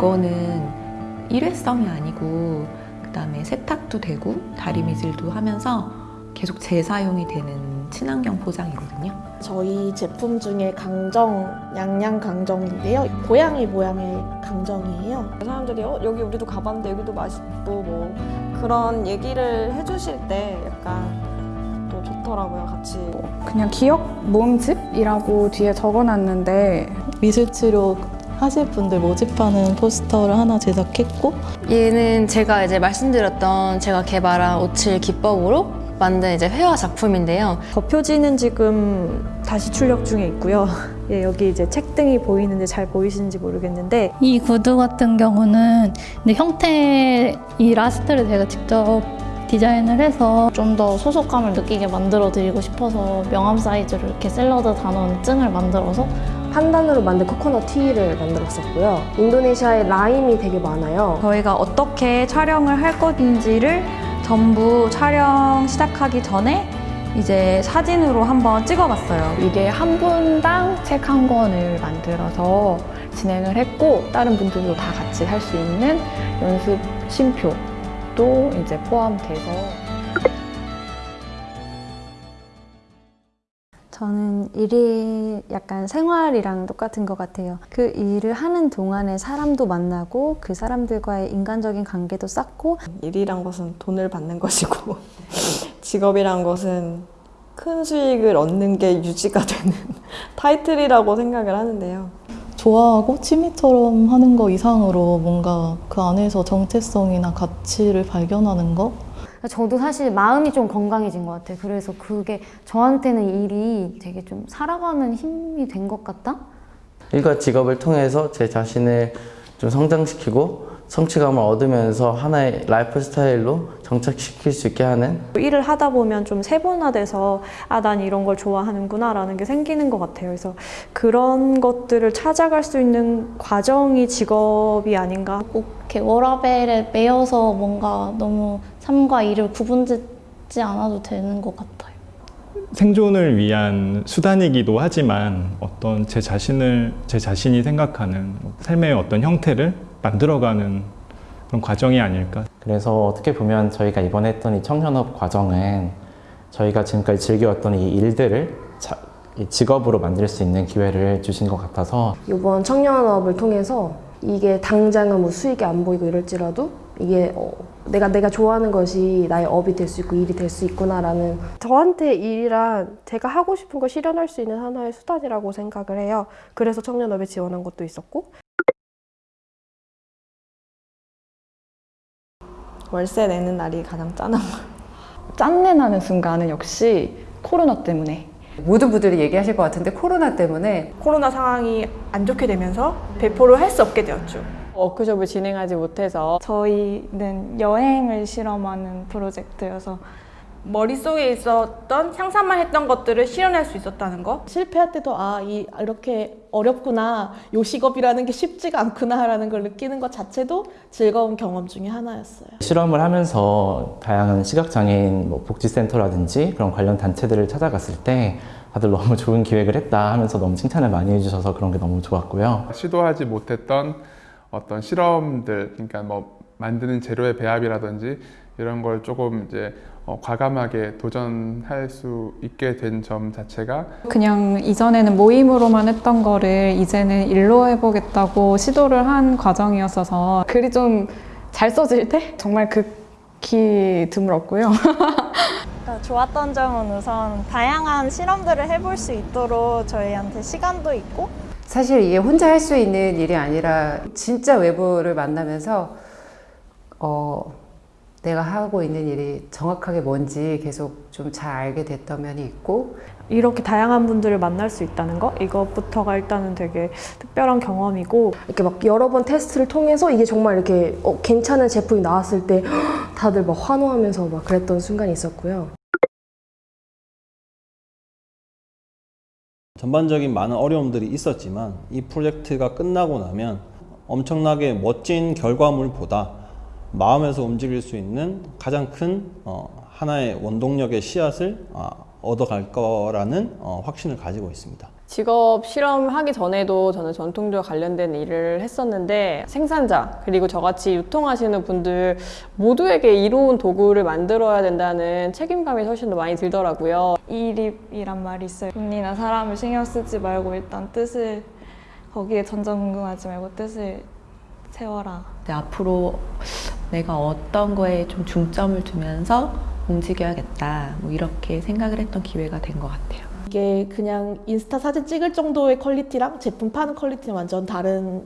이거는 일회성이 아니고 그 다음에 세탁도 되고 다리 미질도 하면서 계속 재사용이 되는 친환경 포장이거든요. 저희 제품 중에 강정, 양양 강정인데요. 고양이 모양의 강정이에요. 사람들이 어, 여기 우리도 가봤는데 여기도 맛있고 뭐 그런 얘기를 해주실 때 약간 또 좋더라고요 같이 그냥 기억 모음집이라고 뒤에 적어놨는데 미술치료 하실 분들 모집하는 포스터를 하나 제작했고 얘는 제가 이제 말씀드렸던 제가 개발한 옻칠 기법으로 만든 이제 회화 작품인데요. 겉표지는 지금 다시 출력 중에 있고요. 예, 여기 이제 책등이 보이는데 잘 보이시는지 모르겠는데 이 구두 같은 경우는 형태 이 last를 제가 직접 디자인을 해서 좀 더 소속감을 느끼게 만들어 드리고 싶어서 명함 사이즈로 이렇게 샐러드 단원증을 만들어서 판단으로 만든 코코넛 티를 만들었었고요. 인도네시아에 라임이 되게 많아요. 저희가 어떻게 촬영을 할 건지를 전부 촬영 시작하기 전에 이제 사진으로 한번 찍어봤어요. 이게 한 분당 책 한 권을 만들어서 진행을 했고 다른 분들도 다 같이 할 수 있는 연습 심표도 이제 포함돼서 저는 일이 약간 생활이랑 똑같은 것 같아요. 그 일을 하는 동안에 사람도 만나고 그 사람들과의 인간적인 관계도 쌓고 일이란 것은 돈을 받는 것이고 직업이란 것은 큰 수익을 얻는 게 유지가 되는 타이틀이라고 생각을 하는데요. 좋아하고 취미처럼 하는 거 이상으로 뭔가 그 안에서 정체성이나 가치를 발견하는 거 저도 사실 마음이 좀 건강해진 것 같아요. 그래서 그게 저한테는 일이 되게 좀 살아가는 힘이 된 것 같다? 일과 직업을 통해서 제 자신을 좀 성장시키고 성취감을 얻으면서 하나의 라이프 스타일로 정착시킬 수 있게 하는 일을 하다 보면 좀 세분화돼서 아, 난 이런 걸 좋아하는구나 라는 게 생기는 것 같아요. 그래서 그런 것들을 찾아갈 수 있는 과정이 직업이 아닌가. 꼭 이렇게 워라밸에 매여서 뭔가 너무 삶과 일을 구분짓지 않아도 되는 것 같아요. 생존을 위한 수단이기도 하지만 어떤 제 자신을 제 자신이 생각하는 삶의 어떤 형태를 만들어가는 그런 과정이 아닐까. 그래서 어떻게 보면 저희가 이번에 했던 이 청년업 과정은 저희가 지금까지 즐겨왔던 이 일들을 자, 이 직업으로 만들 수 있는 기회를 주신 것 같아서 이번 청년업을 통해서 이게 당장은 뭐 수익이 안 보이고 이럴지라도 이게 어, 내가 내가 좋아하는 것이 나의 업이 될 수 있고 일이 될 수 있구나라는 저한테 일이란 제가 하고 싶은 걸 실현할 수 있는 하나의 수단이라고 생각을 해요. 그래서 청년업에 지원한 것도 있었고 월세 내는 날이 가장 짠한 짠내 나는 순간은 역시 코로나 때문에 모든 분들이 얘기하실 것 같은데 코로나 때문에 코로나 상황이 안 좋게 되면서 배포를 할 수 없게 되었죠. 워크숍을 진행하지 못해서 저희는 여행을 실험하는 프로젝트여서 머릿속에 있었던 상상만 했던 것들을 실현할 수 있었다는 거 실패할 때도 아 이, 이렇게 어렵구나 요 직업이라는 게 쉽지가 않구나 라는 걸 느끼는 것 자체도 즐거운 경험 중에 하나였어요 실험을 하면서 다양한 시각장애인 뭐 복지센터라든지 그런 관련 단체들을 찾아갔을 때 다들 너무 좋은 기획을 했다 하면서 너무 칭찬을 많이 해주셔서 그런 게 너무 좋았고요. 시도하지 못했던 어떤 실험들, 그러니까 뭐 만드는 재료의 배합이라든지 이런 걸 조금 이제 어, 과감하게 도전할 수 있게 된 점 자체가 그냥 이전에는 모임으로만 했던 거를 이제는 일로 해보겠다고 시도를 한 과정이었어서 글이 좀 잘 써질 때 정말 극히 드물었고요. 그러니까 좋았던 점은 우선 다양한 실험들을 해볼 수 있도록 저희한테 시간도 있고 사실 이게 혼자 할 수 있는 일이 아니라 진짜 외부를 만나면서 어, 내가 하고 있는 일이 정확하게 뭔지 계속 좀 잘 알게 됐던 면이 있고 이렇게 다양한 분들을 만날 수 있다는 거 이것부터가 일단은 되게 특별한 경험이고 이렇게 막 여러 번 테스트를 통해서 이게 정말 이렇게 어, 괜찮은 제품이 나왔을 때 다들 막 환호하면서 막 그랬던 순간이 있었고요. 전반적인 많은 어려움들이 있었지만 이 프로젝트가 끝나고 나면 엄청나게 멋진 결과물보다 마음에서 움직일 수 있는 가장 큰 어, 하나의 원동력의 씨앗을 어, 얻어갈 거라는 어, 확신을 가지고 있습니다. 직업 실험하기 전에도 저는 전통주와 관련된 일을 했었는데 생산자 그리고 저같이 유통하시는 분들 모두에게 이로운 도구를 만들어야 된다는 책임감이 훨씬 더 많이 들더라고요. 이립이란 말이 있어요. 돈이나 사람을 신경 쓰지 말고 일단 뜻을 거기에 전전긍긍하지 말고 뜻을 세워라. 앞으로 내가 어떤 거에 좀 중점을 두면서 움직여야겠다. 뭐 이렇게 생각을 했던 기회가 된 것 같아요. 이게 그냥 인스타 사진 찍을 정도의 quality랑 제품 파는 quality는 완전 다른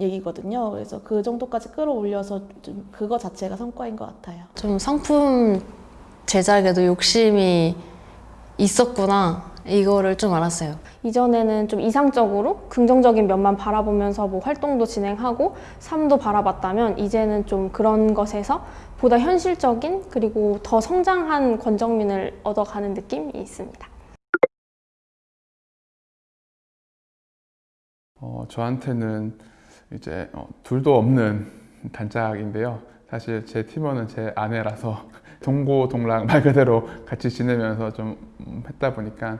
얘기거든요. 그래서 그 정도까지 끌어올려서 좀 그거 자체가 성과인 것 같아요. 좀 상품 제작에도 욕심이 있었구나 이거를 좀 알았어요. 이전에는 좀 이상적으로 긍정적인 면만 바라보면서 뭐 활동도 진행하고 삶도 바라봤다면 이제는 좀 그런 것에서 보다 현실적인 그리고 더 성장한 권정민을 얻어가는 느낌이 있습니다. 어, 저한테는 이제 어, 둘도 없는 단짝인데요. 사실 제 팀원은 제 아내라서 동고동락 말 그대로 같이 지내면서 좀 음, 했다 보니까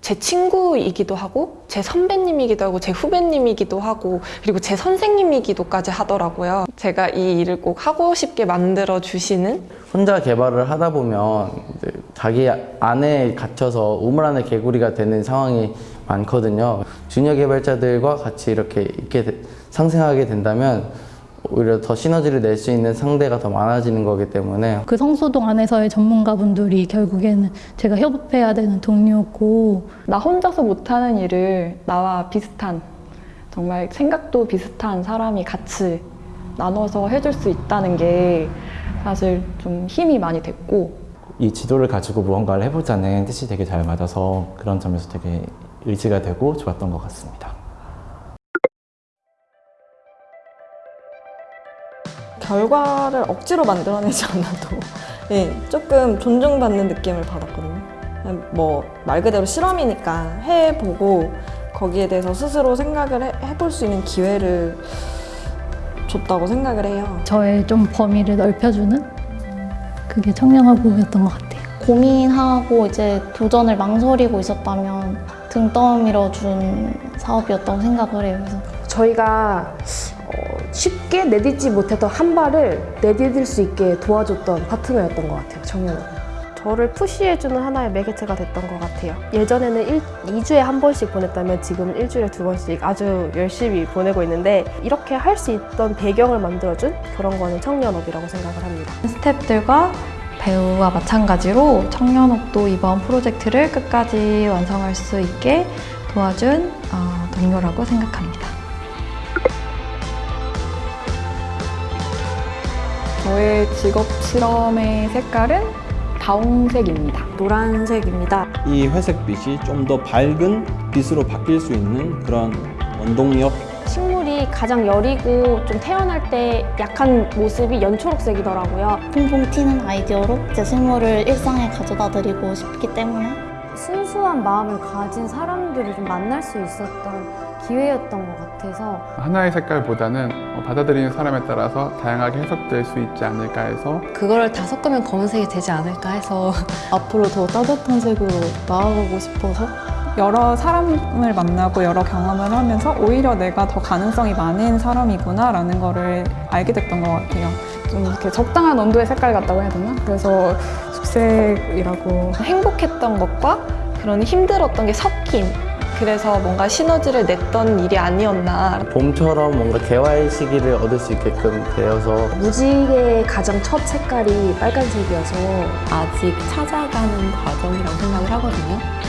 제 친구이기도 하고 제 선배님이기도 하고 제 후배님이기도 하고 그리고 제 선생님이기도까지 하더라고요. 제가 이 일을 꼭 하고 싶게 만들어 주시는 혼자 개발을 하다 보면 이제 자기 안에 갇혀서 우물 안에 개구리가 되는 상황이 많거든요. 주니어 개발자들과 같이 이렇게 있게 되- 상생하게 된다면 오히려 더 시너지를 낼 수 있는 상대가 더 많아지는 거기 때문에 그 성소동 안에서의 전문가분들이 결국에는 제가 협업해야 되는 동료고 나 혼자서 못하는 일을 나와 비슷한 정말 생각도 비슷한 사람이 같이 나눠서 해줄 수 있다는 게 사실 좀 힘이 많이 됐고 이 지도를 가지고 무언가를 해보자는 뜻이 되게 잘 맞아서 그런 점에서 되게 의지가 되고 좋았던 것 같습니다. 결과를 억지로 만들어내지 않아도 예, 조금 존중받는 느낌을 받았거든요. 뭐 말 그대로 실험이니까 해보고 거기에 대해서 스스로 생각을 해, 해볼 수 있는 기회를 줬다고 생각을 해요. 저의 좀 범위를 넓혀주는 그게 청년화국이었던 것 같아요. 고민하고 이제 도전을 망설이고 있었다면 등 떠밀어 준 사업이었다고 생각을 해요. 그래서 저희가 어, 쉽게 내딛지 못했던 한 발을 내디딜 수 있게 도와줬던 파트너였던 것 같아요, 청년은. 저를 푸시해주는 하나의 매개체가 됐던 것 같아요. 예전에는 일, 2주에 한 번씩 보냈다면 지금은 일주일에 두 번씩 아주 열심히 보내고 있는데 이렇게 할 수 있던 배경을 만들어준 그런 거는 청년업이라고 생각을 합니다. 스태프들과 배우와 마찬가지로 청년업도 이번 프로젝트를 끝까지 완성할 수 있게 도와준 어, 동료라고 생각합니다. 저의 직업 실험의 색깔은 다홍색입니다. 노란색입니다. 이 회색빛이 좀 더 밝은 빛으로 바뀔 수 있는 그런 원동력 식물이 가장 여리고 좀 태어날 때 약한 모습이 연초록색이더라고요. 퐁퐁 튀는 아이디어로 제 식물을 일상에 가져다 드리고 싶기 때문에 순수한 마음을 가진 사람들을 좀 만날 수 있었던 기회였던 것 같아 서 하나의 색깔보다는 어, 받아들이는 사람에 따라서 다양하게 해석될 수 있지 않을까 해서 그거를 다 섞으면 검은색이 되지 않을까 해서 앞으로 더 따뜻한 색으로 나아가고 싶어서 여러 사람을 만나고 여러 경험을 하면서 오히려 내가 더 가능성이 많은 사람이구나 라는 거를 알게 됐던 것 같아요. 좀 이렇게 적당한 온도의 색깔 같다고 해야 되나? 그래서 죽색이라고 행복했던 것과 그런 힘들었던 게 섞인 그래서 뭔가 시너지를 냈던 일이 아니었나 봄처럼 뭔가 개화의 시기를 얻을 수 있게끔 되어서 무지개의 가장 첫 색깔이 빨간색이어서 아직 찾아가는 과정이라고 생각을 하거든요.